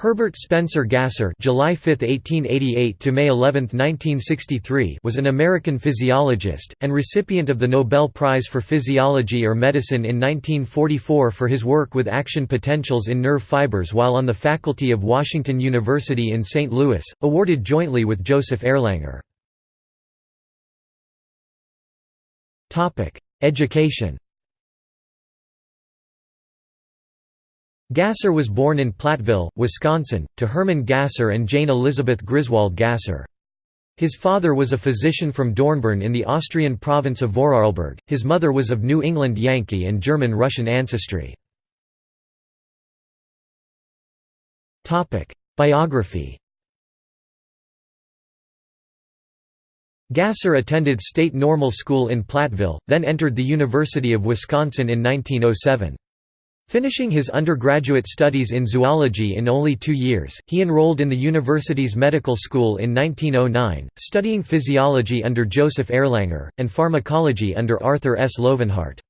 Herbert Spencer Gasser (July 5, 1888 to May 11, 1963) was an American physiologist and recipient of the Nobel Prize for Physiology or Medicine in 1944 for his work with action potentials in nerve fibers while on the faculty of Washington University in St. Louis, awarded jointly with Joseph Erlanger. Topic: Education. Gasser was born in Platteville, Wisconsin, to Herman Gasser and Jane Elizabeth Griswold Gasser. His father was a physician from Dornbirn in the Austrian province of Vorarlberg, his mother was of New England Yankee and German-Russian ancestry. Biography Gasser attended State Normal School in Platteville, then entered the University of Wisconsin in 1907. Finishing his undergraduate studies in zoology in only two years, he enrolled in the university's medical school in 1909, studying physiology under Joseph Erlanger, and pharmacology under Arthur S. Loevenhart.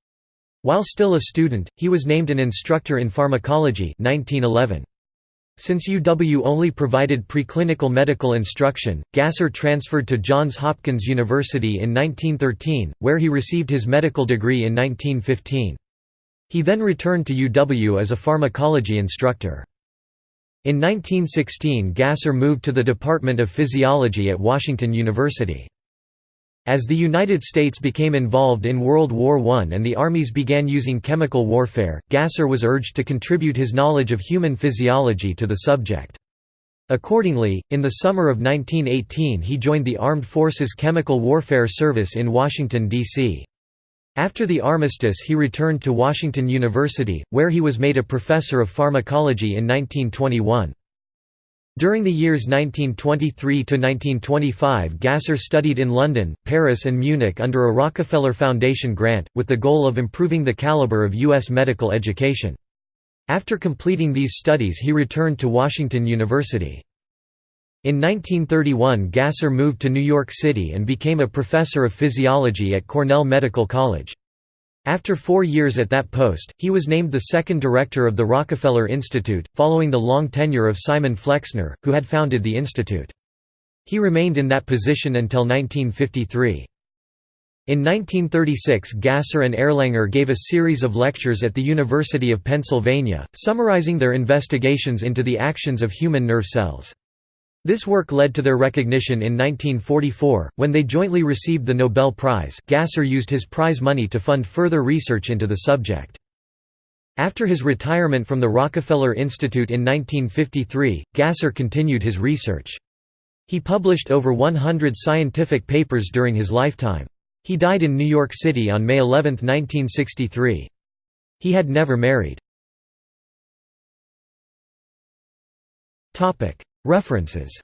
While still a student, he was named an instructor in pharmacology 1911. Since UW only provided preclinical medical instruction, Gasser transferred to Johns Hopkins University in 1913, where he received his medical degree in 1915. He then returned to UW as a pharmacology instructor. In 1916 Gasser moved to the Department of Physiology at Washington University. As the United States became involved in World War I and the armies began using chemical warfare, Gasser was urged to contribute his knowledge of human physiology to the subject. Accordingly, in the summer of 1918 he joined the Armed Forces Chemical Warfare Service in Washington, D.C. After the armistice he returned to Washington University, where he was made a professor of pharmacology in 1921. During the years 1923–1925 Gasser studied in London, Paris and Munich under a Rockefeller Foundation grant, with the goal of improving the caliber of U.S. medical education. After completing these studies he returned to Washington University. In 1931 Gasser moved to New York City and became a professor of physiology at Cornell Medical College. After four years at that post, he was named the second director of the Rockefeller Institute, following the long tenure of Simon Flexner, who had founded the institute. He remained in that position until 1953. In 1936 Gasser and Erlanger gave a series of lectures at the University of Pennsylvania, summarizing their investigations into the actions of human nerve cells. This work led to their recognition in 1944, when they jointly received the Nobel Prize. Gasser used his prize money to fund further research into the subject. After his retirement from the Rockefeller Institute in 1953, Gasser continued his research. He published over 100 scientific papers during his lifetime. He died in New York City on May 11, 1963. He had never married. References